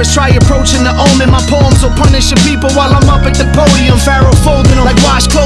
rappers try approaching the omen. My poems will punish your people while I'm up at the podium. Pharaoh folding them like washcloths.